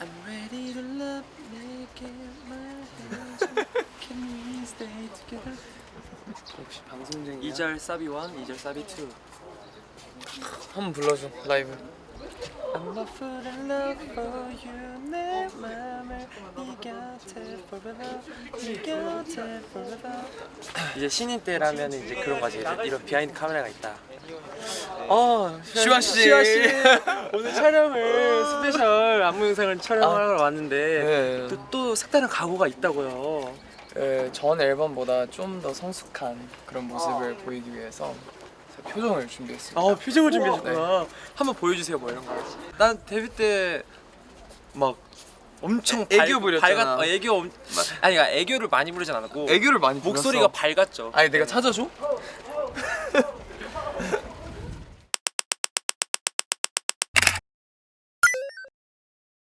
I'm ready to love 내게 말해줘 Can we stay together 역시 방송 중이야 2절 사비 1, 2절 사비 2 한번 불러줘 라이브 I'm fool in love for you 이제 신인 때라면 이제 그런 거지 이런, behind 카메라가 있다. 어 시완 씨. 시완 씨. 오늘 촬영을 special 안무 영상을 촬영하러 왔는데 네. 또, 또 색다른 각오가 있다고요. 네, 전 앨범보다 좀 더 성숙한 그런 모습을 보이기 위해서 표정을 준비했습니다. 아 표정을 준비하셨구나. 한번 보여주세요 뭐 이런 거 난 데뷔 때 막 엄청 애, 교 부렸잖아. 어, 애교 엄, 아니 그러니까 애교를 많이 부리진 않았고 애교를 많이 목소리가 불렀어. 밝았죠. 아니 내가 찾아줘?